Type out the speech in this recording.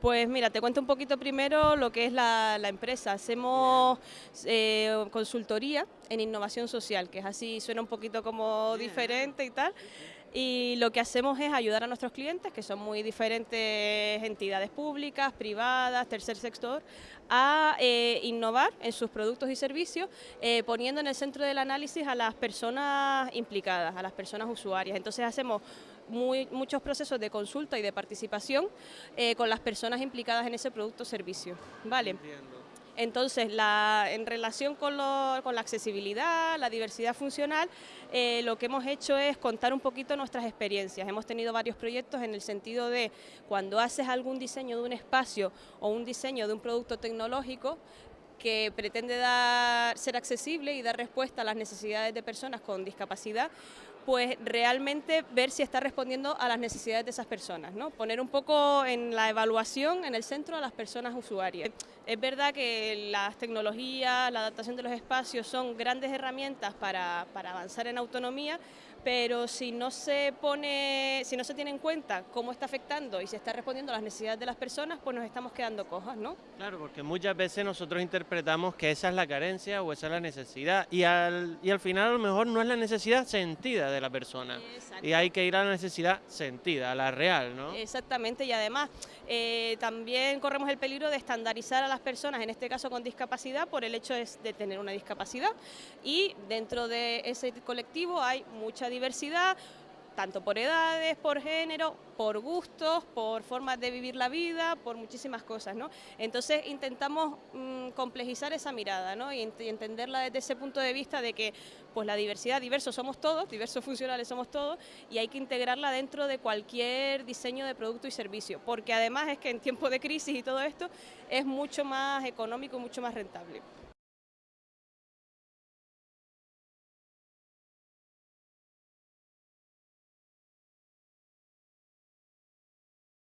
Pues mira, te cuento un poquito primero lo que es la, empresa. Hacemos eh, consultoría en innovación social, que es así, suena un poquito como diferente y tal. Y lo que hacemos es ayudar a nuestros clientes, que son muy diferentes entidades públicas, privadas, tercer sector, a eh, innovar en sus productos y servicios, eh, poniendo en el centro del análisis a las personas implicadas, a las personas usuarias. Entonces hacemos muchos procesos de consulta y de participación eh, con las personas implicadas en ese producto o servicio. ¿vale? Entonces, en relación con, la accesibilidad, la diversidad funcional, eh, lo que hemos hecho es contar un poquito nuestras experiencias. Hemos tenido varios proyectos en el sentido de cuando haces algún diseño de un espacio o un diseño de un producto tecnológico, que pretende ser accesible y dar respuesta a las necesidades de personas con discapacidad, pues realmente ver si está respondiendo a las necesidades de esas personas, ¿no? Poner un poco en la evaluación en el centro a las personas usuarias. Es verdad que las tecnologías, la adaptación de los espacios son grandes herramientas para, para avanzar en autonomía, pero si no se pone, si no se tiene en cuenta cómo está afectando y se está respondiendo a las necesidades de las personas, pues nos estamos quedando cojas, ¿no? Claro, porque muchas veces nosotros interpretamos que esa es la carencia o esa es la necesidad y al, y al final a lo mejor no es la necesidad sentida de la persona y hay que ir a la necesidad sentida, a la real, ¿no? Exactamente, y además eh, también corremos el peligro de estandarizar a las personas, en este caso con discapacidad, por el hecho de tener una discapacidad. Y dentro de ese colectivo hay mucha diversidad, tanto por edades, por género, por gustos, por formas de vivir la vida, por muchísimas cosas, ¿no? Entonces intentamos mm, complejizar esa mirada. Y, entenderla desde ese punto de vista de que pues la diversidad, diversos somos todos, diversos funcionales somos todos, y hay que integrarla dentro de cualquier diseño de producto y servicio, porque además es que en tiempos de crisis y todo esto es mucho más económico mucho más rentable.